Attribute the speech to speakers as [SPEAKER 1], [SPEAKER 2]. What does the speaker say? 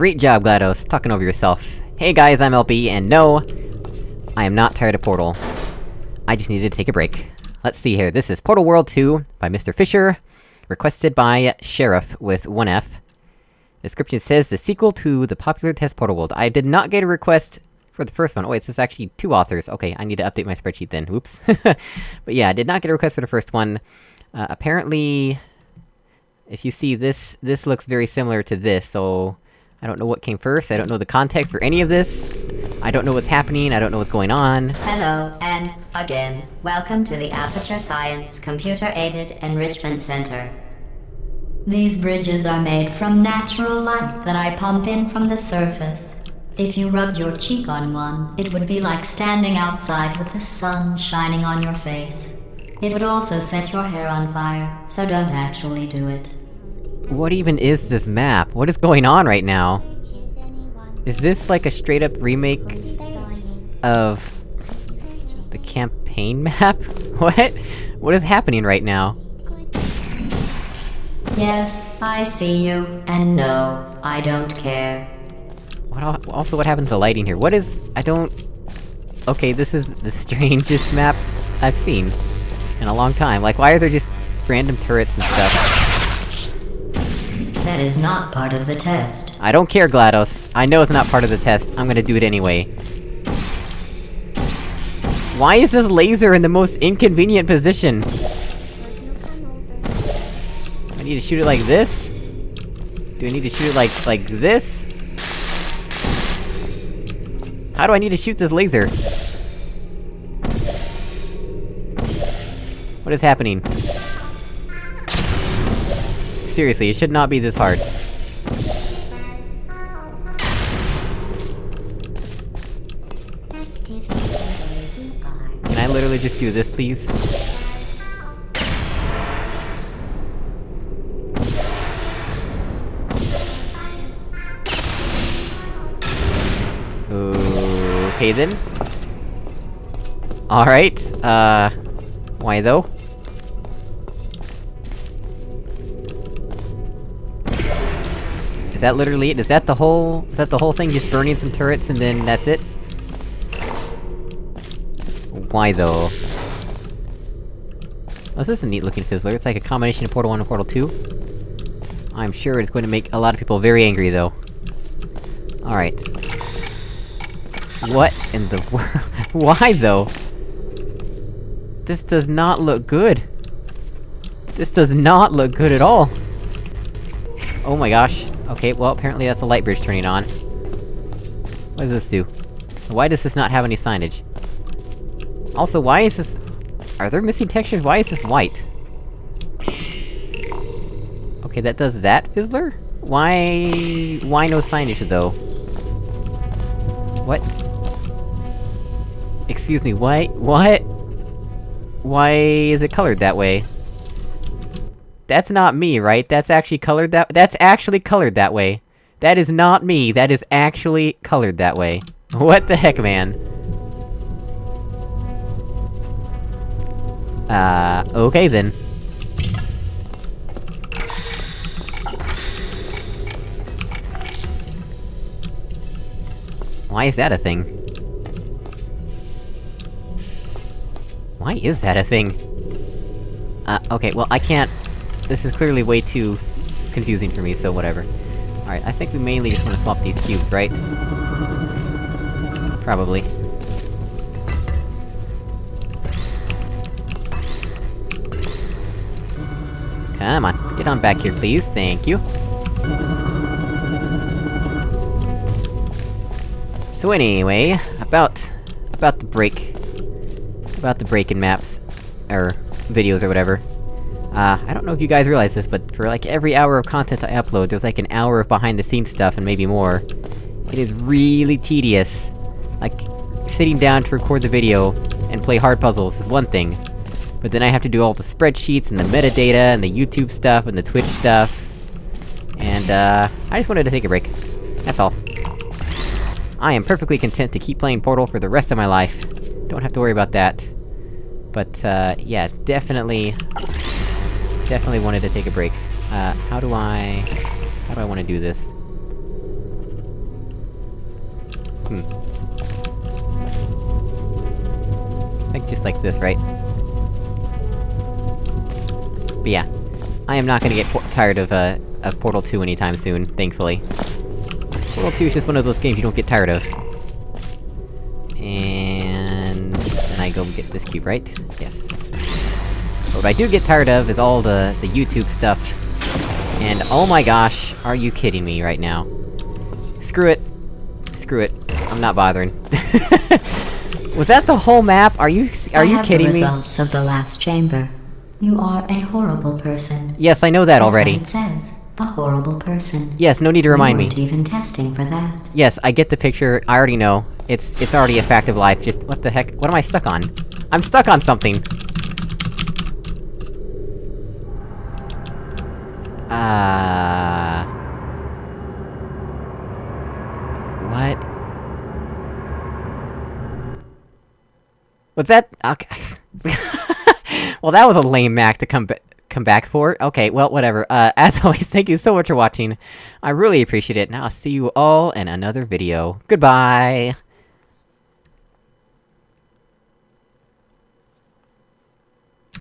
[SPEAKER 1] Great job, GLaDOS, talking over yourself. Hey guys, I'm LB, and no... I am not tired of Portal. I just needed to take a break. Let's see here, this is Portal World 2, by Mr. Fisher, requested by Sheriff, with 1F. Description says, the sequel to the popular test Portal World. I did not get a request for the first one. Oh wait, this is actually two authors. Okay, I need to update my spreadsheet then, whoops. but yeah, I did not get a request for the first one. Uh, apparently... If you see this, this looks very similar to this, so... I don't know what came first, I don't know the context for any of this. I don't know what's happening, I don't know what's going on.
[SPEAKER 2] Hello, and again, welcome to the Aperture Science Computer-Aided Enrichment Center. These bridges are made from natural light that I pump in from the surface. If you rubbed your cheek on one, it would be like standing outside with the sun shining on your face. It would also set your hair on fire, so don't actually do it.
[SPEAKER 1] What even is this map? What is going on right now? Is this like a straight-up remake... of... the campaign map? what? What is happening right now?
[SPEAKER 2] Yes, I see you, and no, I don't care.
[SPEAKER 1] What al also, what happened to the lighting here? What is- I don't... Okay, this is the strangest map I've seen. In a long time. Like, why are there just random turrets and stuff?
[SPEAKER 2] That is not part of the test.
[SPEAKER 1] I don't care, GLaDOS. I know it's not part of the test, I'm gonna do it anyway. Why is this laser in the most inconvenient position? I need to shoot it like this? Do I need to shoot it like- like this? How do I need to shoot this laser? What is happening? Seriously, it should not be this hard. Can I literally just do this, please? Okay then. Alright, uh... Why though? Is that literally it? Is that the whole- is that the whole thing? Just burning some turrets and then that's it? Why though? Oh, this is a neat looking fizzler, it's like a combination of Portal 1 and Portal 2. I'm sure it's going to make a lot of people very angry though. Alright. What in the world? Why though? This does not look good! This does not look good at all! Oh my gosh. Okay, well, apparently that's a light bridge turning on. What does this do? Why does this not have any signage? Also, why is this... Are there missing textures? Why is this white? Okay, that does that, Fizzler? Why... why no signage, though? What? Excuse me, why- what? Why is it colored that way? That's not me, right? That's actually colored that- that's actually colored that way. That is not me, that is actually colored that way. What the heck, man? Uh, okay then. Why is that a thing? Why is that a thing? Uh, okay, well I can't... This is clearly way too... confusing for me, so whatever. Alright, I think we mainly just wanna swap these cubes, right? Probably. Come on, get on back here, please, thank you. So anyway, about... about the break... about the break-in maps... or... videos or whatever. Uh, I don't know if you guys realize this, but for like every hour of content I upload, there's like an hour of behind-the-scenes stuff, and maybe more. It is really tedious. Like, sitting down to record the video, and play hard puzzles is one thing. But then I have to do all the spreadsheets, and the metadata, and the YouTube stuff, and the Twitch stuff. And, uh, I just wanted to take a break. That's all. I am perfectly content to keep playing Portal for the rest of my life. Don't have to worry about that. But, uh, yeah, definitely... Definitely wanted to take a break. Uh, how do I... How do I wanna do this? Hmm. I think just like this, right? But yeah. I am not gonna get tired of, uh, of Portal 2 anytime soon, thankfully. Portal 2 is just one of those games you don't get tired of. And... then I go get this cube, right? Yes. What I do get tired of is all the, the YouTube stuff. And oh my gosh, are you kidding me right now? Screw it. Screw it. I'm not bothering. Was that the whole map? Are you- are
[SPEAKER 2] I
[SPEAKER 1] you
[SPEAKER 2] have
[SPEAKER 1] kidding
[SPEAKER 2] the
[SPEAKER 1] me?
[SPEAKER 2] results of the last chamber. You are a horrible person.
[SPEAKER 1] Yes, I know that
[SPEAKER 2] That's
[SPEAKER 1] already.
[SPEAKER 2] it says. A horrible person.
[SPEAKER 1] Yes, no need to remind
[SPEAKER 2] we
[SPEAKER 1] me.
[SPEAKER 2] weren't even testing for that.
[SPEAKER 1] Yes, I get the picture, I already know. It's- it's already a fact of life, just- what the heck? What am I stuck on? I'm stuck on something! What? Was that- okay. well, that was a lame Mac to come ba- come back for. Okay, well, whatever. Uh, as always, thank you so much for watching. I really appreciate it, and I'll see you all in another video. Goodbye!